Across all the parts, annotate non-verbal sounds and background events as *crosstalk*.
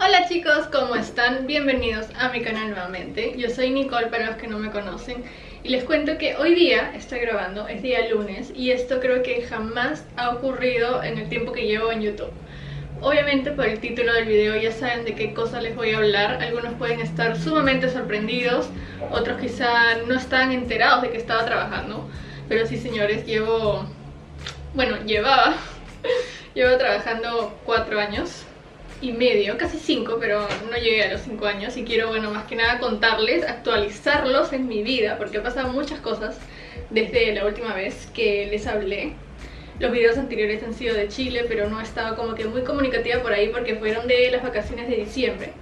Hola chicos, ¿cómo están? Bienvenidos a mi canal nuevamente. Yo soy Nicole para los que no me conocen y les cuento que hoy día estoy grabando, es día lunes y esto creo que jamás ha ocurrido en el tiempo que llevo en YouTube. Obviamente por el título del video ya saben de qué cosas les voy a hablar, algunos pueden estar sumamente sorprendidos, otros quizá no están enterados de que estaba trabajando, pero sí señores, llevo, bueno, llevaba, *laughs* llevo trabajando cuatro años y medio, casi cinco, pero no llegué a los cinco años y quiero, bueno, más que nada contarles, actualizarlos en mi vida, porque han pasado muchas cosas desde la última vez que les hablé. Los videos anteriores han sido de Chile, pero no he estado como que muy comunicativa por ahí porque fueron de las vacaciones de diciembre.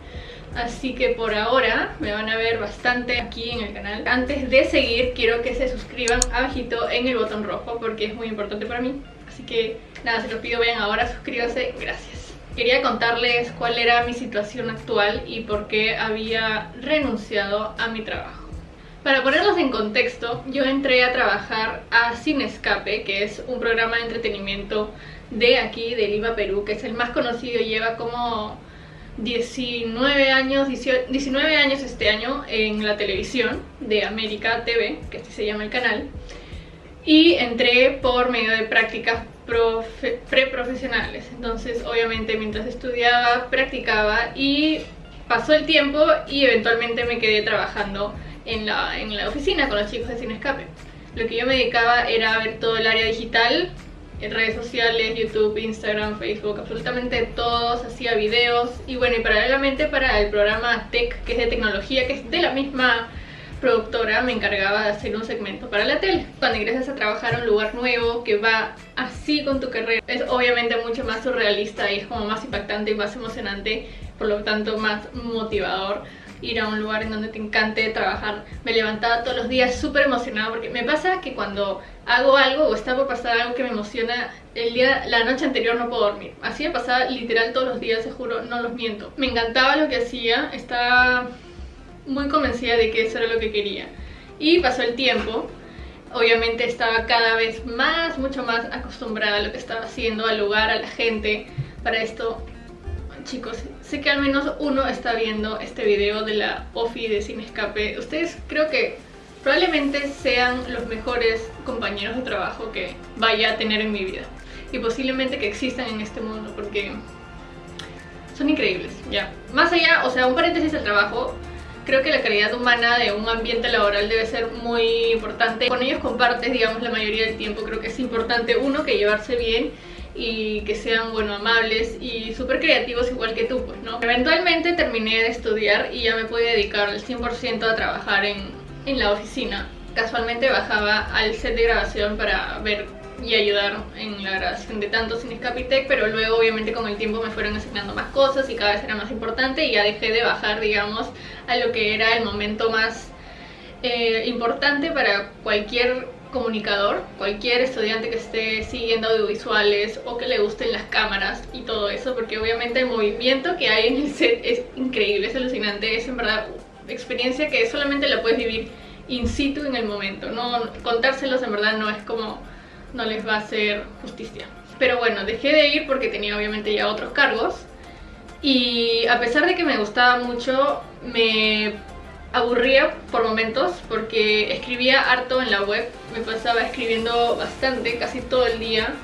Así que por ahora me van a ver bastante aquí en el canal. Antes de seguir, quiero que se suscriban abajito en el botón rojo porque es muy importante para mí. Así que nada, se los pido, vayan ahora, suscríbanse, gracias. Quería contarles cuál era mi situación actual y por qué había renunciado a mi trabajo. Para ponerlos en contexto, yo entré a trabajar a Sin Escape, que es un programa de entretenimiento de aquí, de Lima, Perú, que es el más conocido lleva como 19 años, 19 años este año en la televisión de América TV, que así se llama el canal. Y entré por medio de prácticas preprofesionales. Entonces, obviamente, mientras estudiaba, practicaba y pasó el tiempo y eventualmente me quedé trabajando en la, en la oficina con los chicos de Sin Escape. Lo que yo me dedicaba era ver todo el área digital, en redes sociales, YouTube, Instagram, Facebook, absolutamente todos, hacía videos y bueno, y paralelamente para el programa Tech, que es de tecnología, que es de la misma productora me encargaba de hacer un segmento para la tele. Cuando ingresas a trabajar a un lugar nuevo que va así con tu carrera, es obviamente mucho más surrealista y es como más impactante y más emocionante, por lo tanto más motivador ir a un lugar en donde te encante trabajar. Me levantaba todos los días súper emocionada porque me pasa que cuando hago algo o está por pasar algo que me emociona, el día, la noche anterior no puedo dormir. Así me pasaba literal todos los días, se juro, no los miento. Me encantaba lo que hacía, estaba muy convencida de que eso era lo que quería. Y pasó el tiempo, obviamente estaba cada vez más, mucho más acostumbrada a lo que estaba haciendo, al lugar, a la gente. Para esto, chicos, sé que al menos uno está viendo este video de la OFI de Sin Escape. Ustedes creo que probablemente sean los mejores compañeros de trabajo que vaya a tener en mi vida. Y posiblemente que existan en este mundo, porque son increíbles, ya. Más allá, o sea, un paréntesis del trabajo, creo que la calidad humana de un ambiente laboral debe ser muy importante. Con ellos compartes, digamos, la mayoría del tiempo. Creo que es importante, uno, que llevarse bien y que sean, bueno, amables y súper creativos igual que tú, pues, ¿no? Eventualmente terminé de estudiar y ya me pude dedicar al 100% a trabajar en, en la oficina. Casualmente bajaba al set de grabación para ver y ayudar en la grabación de tanto Sin Escapitec, pero luego obviamente con el tiempo me fueron asignando más cosas y cada vez era más importante y ya dejé de bajar, digamos, a lo que era el momento más eh, importante para cualquier comunicador, cualquier estudiante que esté siguiendo audiovisuales o que le gusten las cámaras y todo eso, porque obviamente el movimiento que hay en el set es increíble, es alucinante, es en verdad experiencia que solamente la puedes vivir in situ en el momento, no contárselos en verdad no es como no les va a hacer justicia. Pero bueno, dejé de ir porque tenía obviamente ya otros cargos y a pesar de que me gustaba mucho, me aburría por momentos porque escribía harto en la web, me pasaba escribiendo bastante, casi todo el día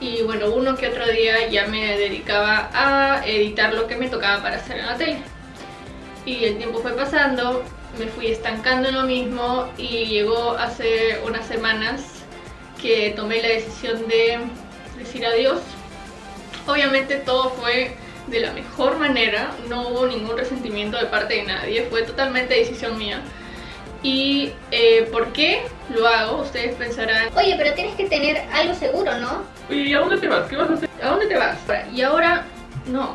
y bueno, uno que otro día ya me dedicaba a editar lo que me tocaba para hacer en la tele. Y el tiempo fue pasando, me fui estancando en lo mismo y llegó hace unas semanas que tomé la decisión de decir adiós. Obviamente todo fue de la mejor manera, no hubo ningún resentimiento de parte de nadie, fue totalmente decisión mía. ¿Y eh, por qué lo hago? Ustedes pensarán... Oye, pero tienes que tener algo seguro, ¿no? ¿y a dónde te vas? ¿Qué vas a hacer? ¿A dónde te vas? Y ahora... No,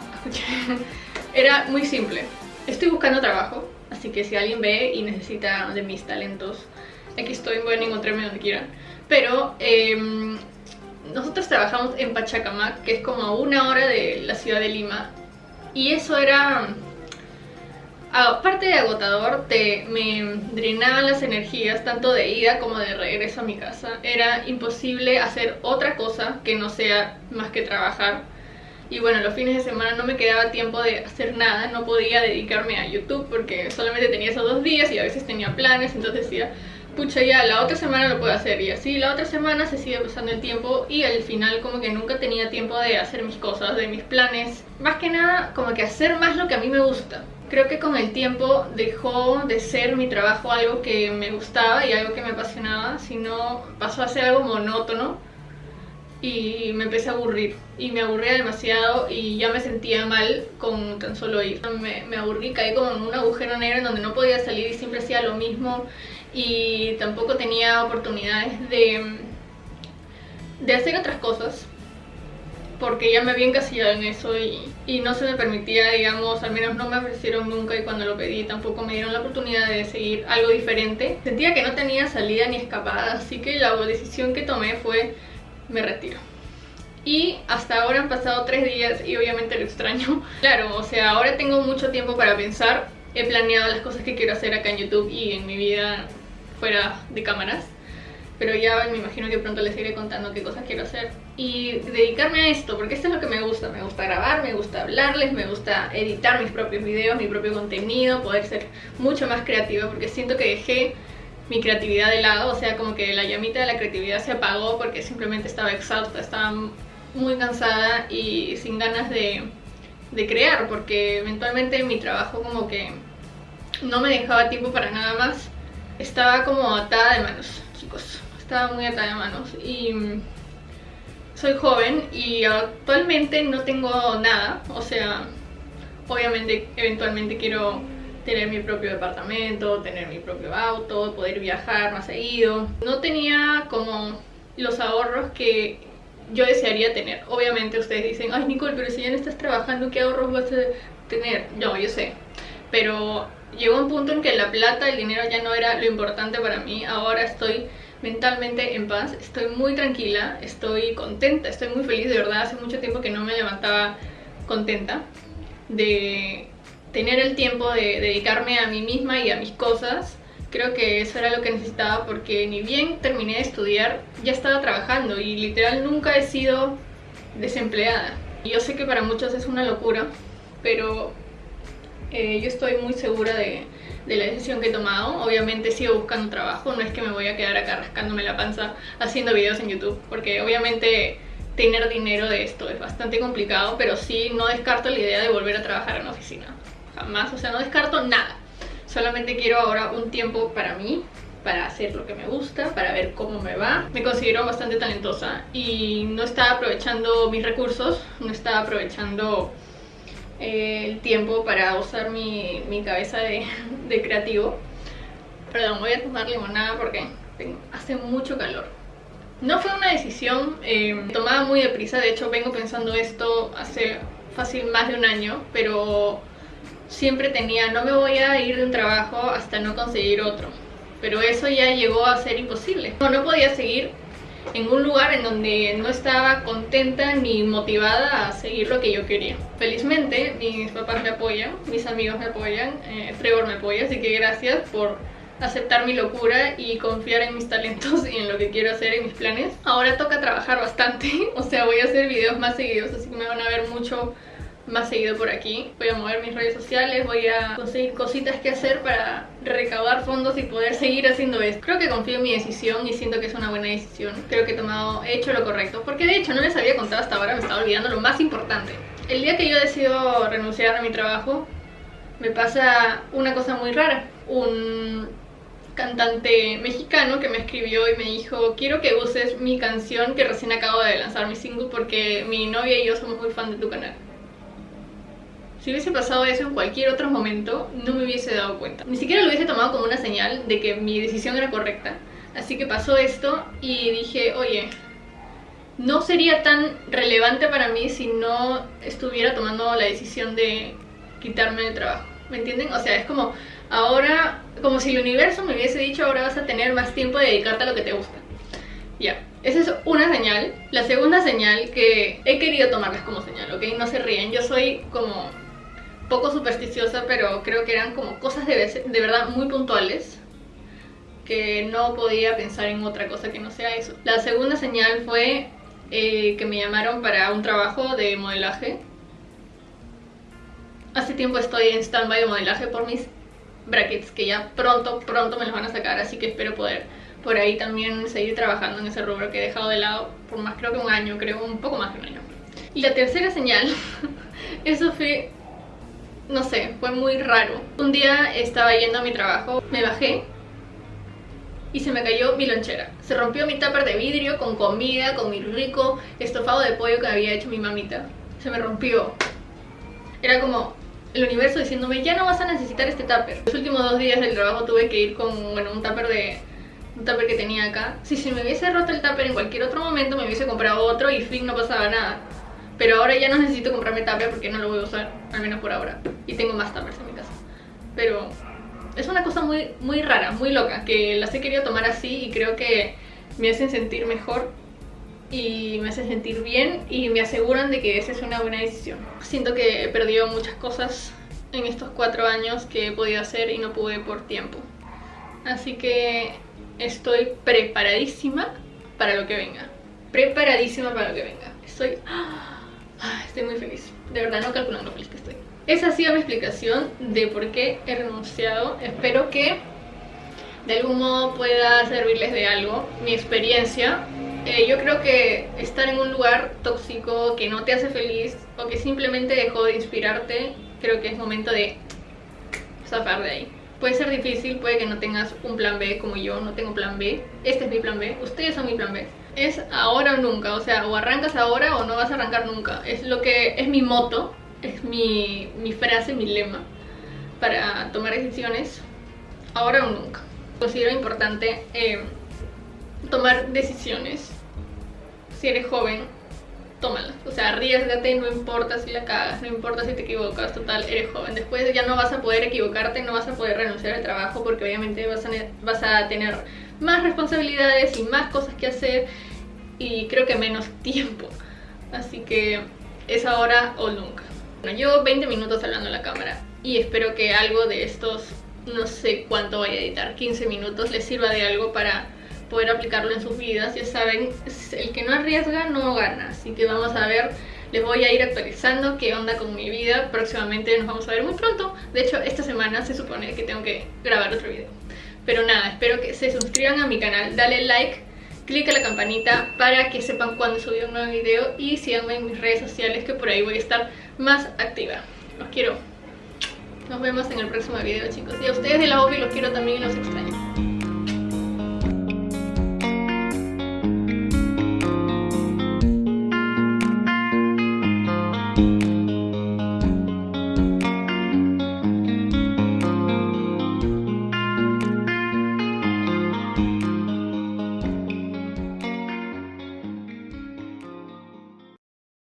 *laughs* era muy simple. Estoy buscando trabajo, así que si alguien ve y necesita de mis talentos, aquí estoy, pueden encontrarme donde quieran. Pero em, nosotros trabajamos en Pachacamac, que es como a una hora de la ciudad de Lima. Y eso era, aparte de agotador, te, me drenaban las energías tanto de ida como de regreso a mi casa. Era imposible hacer otra cosa que no sea más que trabajar. y bueno, los fines de semana no me quedaba tiempo de hacer nada, no podía dedicarme a YouTube porque solamente tenía esos dos días y a veces tenía planes, entonces decía, pucha ya, la otra semana lo puedo hacer y así la otra semana se sigue pasando el tiempo y al final como que nunca tenía tiempo de hacer mis cosas, de mis planes, más que nada como que hacer más lo que a mí me gusta. Creo que con el tiempo dejó de ser mi trabajo algo que me gustaba y algo que me apasionaba, sino pasó a ser algo monótono y me empecé a aburrir y me aburría demasiado y ya me sentía mal con tan solo ir. Me, me aburrí, caí como en un agujero negro en donde no podía salir y siempre hacía lo mismo y tampoco tenía oportunidades de, de hacer otras cosas porque ya me había encasillado en eso y, y, no se me permitía, digamos, al menos no me ofrecieron nunca y cuando lo pedí tampoco me dieron la oportunidad de seguir algo diferente. Sentía que no tenía salida ni escapada, así que la decisión que tomé fue me retiro. Y hasta ahora han pasado tres días y obviamente lo extraño. *laughs* Claro, o sea, ahora tengo mucho tiempo para pensar. He planeado las cosas que quiero hacer acá en YouTube y en mi vida fuera de cámaras. Pero ya me imagino que pronto les iré contando qué cosas quiero hacer. Y dedicarme a esto, porque esto es lo que me gusta. Me gusta grabar, me gusta hablarles, me gusta editar mis propios videos, mi propio contenido, poder ser mucho más creativa, porque siento que dejé mi creatividad de lado, o sea, como que la llamita de la creatividad se apagó porque simplemente estaba exhausta, estaba muy cansada y sin ganas de, de crear, porque eventualmente mi trabajo como que no me dejaba tiempo para nada más estaba como atada de manos, chicos. Estaba muy atada de manos y soy joven y actualmente no tengo nada. O sea, obviamente eventualmente quiero tener mi propio departamento, tener mi propio auto, poder viajar más seguido. No tenía como los ahorros que yo desearía tener. Obviamente ustedes dicen, ay Nicole, pero si ya no estás trabajando, ¿qué ahorros vas a tener? No, yo sé. Pero llegó un punto en que la plata, el dinero ya no era lo importante para mí. Ahora estoy mentalmente en paz, estoy muy tranquila, estoy contenta, estoy muy feliz, de verdad. Hace mucho tiempo que no me levantaba contenta de tener el tiempo de dedicarme a mí misma y a mis cosas. Creo que eso era lo que necesitaba porque ni bien terminé de estudiar, ya estaba trabajando y literal nunca he sido desempleada. Yo sé que para muchos es una locura, pero eh, yo estoy muy segura de, la decisión que he tomado. Obviamente sigo buscando trabajo, no es que me voy a quedar acá rascándome la panza haciendo videos en YouTube, porque obviamente tener dinero de esto es bastante complicado, pero sí no descarto la idea de volver a trabajar en una oficina. Jamás, o sea, no descarto nada. Solamente quiero ahora un tiempo para mí, para hacer lo que me gusta, para ver cómo me va. Me considero bastante talentosa y no estaba aprovechando mis recursos, no estaba aprovechando el tiempo para usar mi, mi cabeza de, de, creativo. Perdón, voy a tomar limonada porque hace mucho calor. No fue una decisión eh, tomada muy deprisa, de hecho vengo pensando esto hace fácil más de un año, pero siempre tenía, no me voy a ir de un trabajo hasta no conseguir otro. Pero eso ya llegó a ser imposible. No, no podía seguir en un lugar en donde no estaba contenta ni motivada a seguir lo que yo quería. Felizmente mis papás me apoyan, mis amigos me apoyan, eh, Trevor me apoya, así que gracias por aceptar mi locura y confiar en mis talentos y en lo que quiero hacer, en mis planes. Ahora toca trabajar bastante, *laughs* o sea voy a hacer videos más seguidos, así que me van a ver mucho más seguido por aquí. Voy a mover mis redes sociales, voy a conseguir cositas que hacer para recaudar fondos y poder seguir haciendo esto. Creo que confío en mi decisión y siento que es una buena decisión. Creo que he tomado, he hecho lo correcto. Porque de hecho no les había contado hasta ahora, me estaba olvidando lo más importante. El día que yo decido renunciar a mi trabajo, me pasa una cosa muy rara. Un cantante mexicano que me escribió y me dijo quiero que uses mi canción que recién acabo de lanzar mi single porque mi novia y yo somos muy fan de tu canal si hubiese pasado eso en cualquier otro momento, no me hubiese dado cuenta. Ni siquiera lo hubiese tomado como una señal de que mi decisión era correcta. Así que pasó esto y dije, oye, no sería tan relevante para mí si no estuviera tomando la decisión de quitarme el trabajo. ¿Me entienden? O sea, es como ahora, como si el universo me hubiese dicho ahora vas a tener más tiempo de dedicarte a lo que te gusta. Ya, esa es una señal. La segunda señal que he querido tomarlas como señal, ¿ok? No se ríen, yo soy como poco supersticiosa, pero creo que eran como cosas de, de verdad muy puntuales que no podía pensar en otra cosa que no sea eso. La segunda señal fue eh, que me llamaron para un trabajo de modelaje. Hace tiempo estoy en stand-by de modelaje por mis brackets, que ya pronto, pronto me los van a sacar, así que espero poder por ahí también seguir trabajando en ese rubro que he dejado de lado por más, creo que un año, creo un poco más de un año. Y la tercera señal, *laughs* eso fue, no sé, fue muy raro. Un día estaba yendo a mi trabajo, me bajé y se me cayó mi lonchera. Se rompió mi tupper de vidrio con comida, con mi rico estofado de pollo que había hecho mi mamita. Se me rompió. Era como el universo diciéndome, ya no vas a necesitar este tupper. Los últimos dos días del trabajo tuve que ir con bueno, un tupper de un tupper que tenía acá. Si se me hubiese roto el tupper en cualquier otro momento, me hubiese comprado otro y fin, no pasaba nada. Pero ahora ya no necesito comprarme tupper porque no lo voy a usar, al menos por ahora. Y tengo más tuppers en mi casa. Pero es una cosa muy, muy rara, muy loca, que las he querido tomar así y creo que me hacen sentir mejor y me hacen sentir bien y me aseguran de que esa es una buena decisión. Siento que he perdido muchas cosas en estos cuatro años que he podido hacer y no pude por tiempo. Así que estoy preparadísima para lo que venga. Preparadísima para lo que venga. Estoy... Ah, estoy muy feliz. De verdad no calculan lo feliz que estoy. Esa ha sido mi explicación de por qué he renunciado. Espero que de algún modo pueda servirles de algo mi experiencia. Eh, yo creo que estar en un lugar tóxico que no te hace feliz o que simplemente dejó de inspirarte, creo que es momento de zafar de ahí. Puede ser difícil, puede que no tengas un plan B como yo, no tengo plan B. Este es mi plan B, ustedes son mi plan B. Es ahora o nunca, o sea, o arrancas ahora o no vas a arrancar nunca. Es lo que es mi moto es mi, frase, mi lema para tomar decisiones ahora o nunca. Considero importante eh, tomar decisiones. Si eres joven, tómalas. O sea, arriesgate, no importa si la cagas, no importa si te equivocas, total, eres joven. Después ya no vas a poder equivocarte, no vas a poder renunciar al trabajo porque obviamente vas a, vas a tener más responsabilidades y más cosas que hacer y creo que menos *laughs* tiempo. Así que es ahora o nunca. Bueno, llevo 20 minutos hablando en la cámara y espero que algo de estos, no sé cuánto voy a editar, 15 minutos, les sirva de algo para poder aplicarlo en sus vidas. Ya saben, el que no arriesga no gana, así que vamos a ver, les voy a ir actualizando qué onda con mi vida. Próximamente nos vamos a ver muy pronto. De hecho, esta semana se supone que tengo que grabar otro video. Pero nada, espero que se suscriban a mi canal, dale like, clic a la campanita para que sepan cuando subí un nuevo video y síganme en mis redes sociales que por ahí voy a estar más activa. Los quiero. Nos vemos en el próximo video, chicos. Y a ustedes de la OPI los quiero también y los extraño.